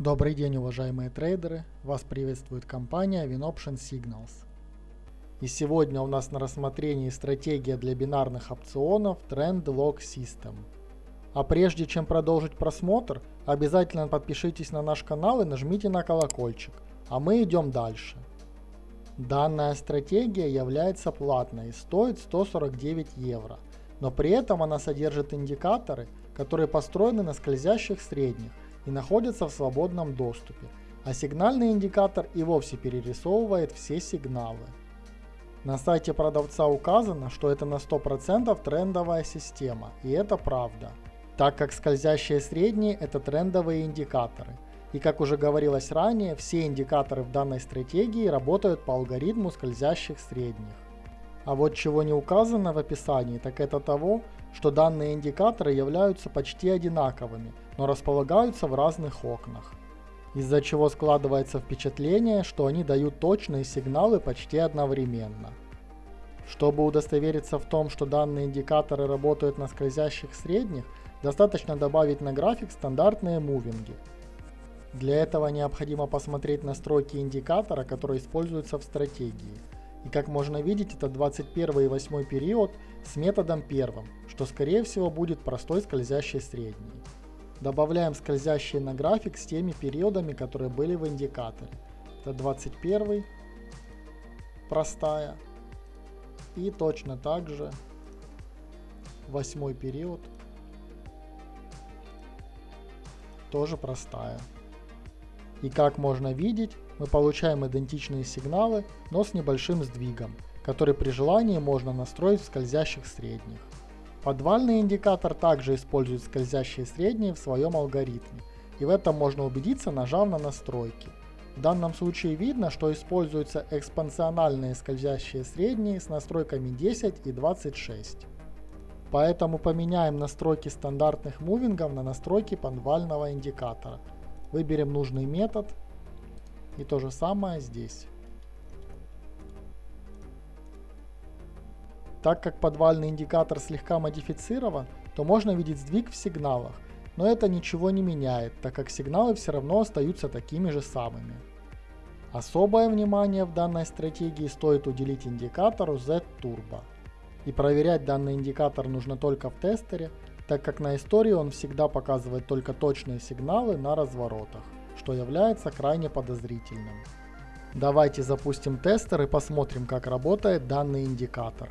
Добрый день, уважаемые трейдеры! Вас приветствует компания WinOption Signals. И сегодня у нас на рассмотрении стратегия для бинарных опционов Trend Lock System. А прежде чем продолжить просмотр, обязательно подпишитесь на наш канал и нажмите на колокольчик. А мы идем дальше. Данная стратегия является платной и стоит 149 евро, но при этом она содержит индикаторы, которые построены на скользящих средних и находятся в свободном доступе, а сигнальный индикатор и вовсе перерисовывает все сигналы. На сайте продавца указано, что это на 100% трендовая система, и это правда, так как скользящие средние это трендовые индикаторы. И как уже говорилось ранее, все индикаторы в данной стратегии работают по алгоритму скользящих средних. А вот чего не указано в описании, так это того, что данные индикаторы являются почти одинаковыми, но располагаются в разных окнах. Из-за чего складывается впечатление, что они дают точные сигналы почти одновременно. Чтобы удостовериться в том, что данные индикаторы работают на скользящих средних, достаточно добавить на график стандартные мувинги. Для этого необходимо посмотреть настройки индикатора, который используется в стратегии – и как можно видеть, это 21 и 8 период с методом первым, что скорее всего будет простой скользящий средний. Добавляем скользящие на график с теми периодами, которые были в индикаторе. Это 21, простая. И точно так же 8 период, тоже простая. И как можно видеть, мы получаем идентичные сигналы, но с небольшим сдвигом, который при желании можно настроить в скользящих средних. Подвальный индикатор также использует скользящие средние в своем алгоритме, и в этом можно убедиться, нажав на настройки. В данном случае видно, что используются экспансиональные скользящие средние с настройками 10 и 26. Поэтому поменяем настройки стандартных мувингов на настройки подвального индикатора. Выберем нужный метод и то же самое здесь. Так как подвальный индикатор слегка модифицирован, то можно видеть сдвиг в сигналах, но это ничего не меняет, так как сигналы все равно остаются такими же самыми. Особое внимание в данной стратегии стоит уделить индикатору Z-Turbo. И проверять данный индикатор нужно только в тестере, так как на истории он всегда показывает только точные сигналы на разворотах что является крайне подозрительным. Давайте запустим тестер и посмотрим, как работает данный индикатор.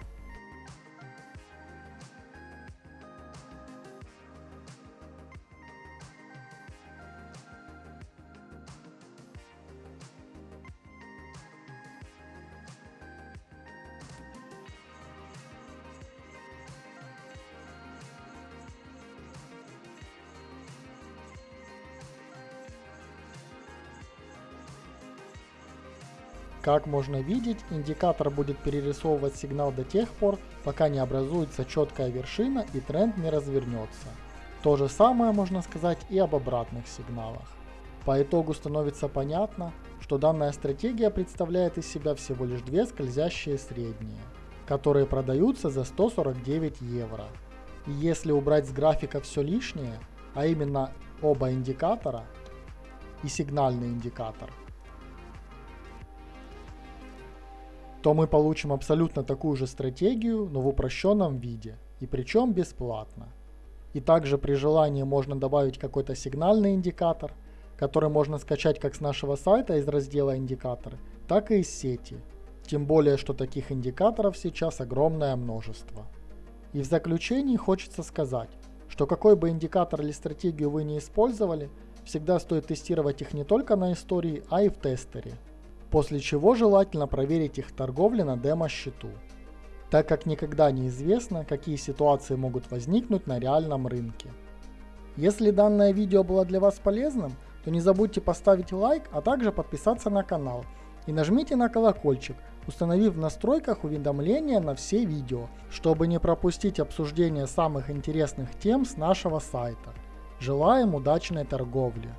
Как можно видеть, индикатор будет перерисовывать сигнал до тех пор, пока не образуется четкая вершина и тренд не развернется. То же самое можно сказать и об обратных сигналах. По итогу становится понятно, что данная стратегия представляет из себя всего лишь две скользящие средние, которые продаются за 149 евро. И если убрать с графика все лишнее, а именно оба индикатора и сигнальный индикатор, то мы получим абсолютно такую же стратегию, но в упрощенном виде, и причем бесплатно. И также при желании можно добавить какой-то сигнальный индикатор, который можно скачать как с нашего сайта из раздела индикаторы, так и из сети. Тем более, что таких индикаторов сейчас огромное множество. И в заключении хочется сказать, что какой бы индикатор или стратегию вы не использовали, всегда стоит тестировать их не только на истории, а и в тестере после чего желательно проверить их торговли на демо-счету, так как никогда не известно, какие ситуации могут возникнуть на реальном рынке. Если данное видео было для вас полезным, то не забудьте поставить лайк, а также подписаться на канал и нажмите на колокольчик, установив в настройках уведомления на все видео, чтобы не пропустить обсуждение самых интересных тем с нашего сайта. Желаем удачной торговли!